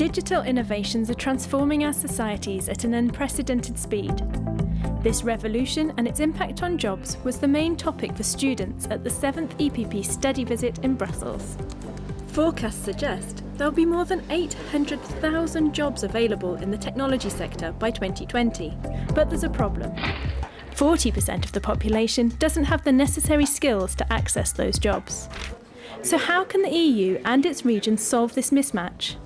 digital innovations are transforming our societies at an unprecedented speed. This revolution and its impact on jobs was the main topic for students at the 7th EPP study visit in Brussels. Forecasts suggest there'll be more than 800,000 jobs available in the technology sector by 2020. But there's a problem. 40% of the population doesn't have the necessary skills to access those jobs. So how can the EU and its regions solve this mismatch?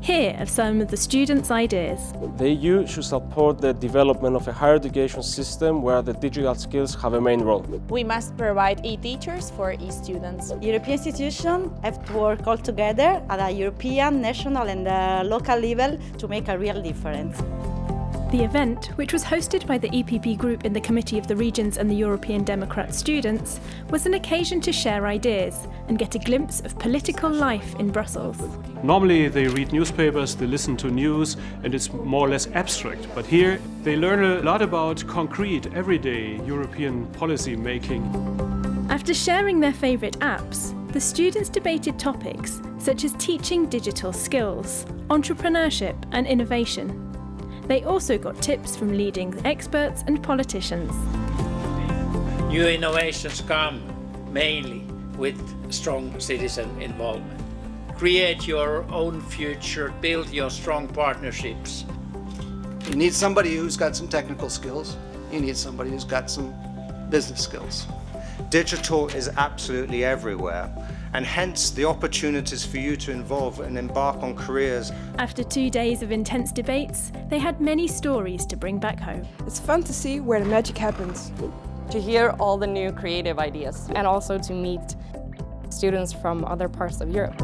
Here are some of the students' ideas. The EU should support the development of a higher education system where the digital skills have a main role. We must provide e-teachers for e-students. European institutions have to work all together at a European, national and local level to make a real difference. The event, which was hosted by the EPP group in the Committee of the Regions and the European Democrat students, was an occasion to share ideas and get a glimpse of political life in Brussels. Normally they read newspapers, they listen to news and it's more or less abstract. But here they learn a lot about concrete, everyday European policy making. After sharing their favourite apps, the students debated topics such as teaching digital skills, entrepreneurship and innovation. They also got tips from leading experts and politicians. New innovations come mainly with strong citizen involvement. Create your own future, build your strong partnerships. You need somebody who's got some technical skills. You need somebody who's got some business skills. Digital is absolutely everywhere and hence the opportunities for you to involve and embark on careers. After two days of intense debates, they had many stories to bring back home. It's fun to see where the magic happens. To hear all the new creative ideas and also to meet students from other parts of Europe.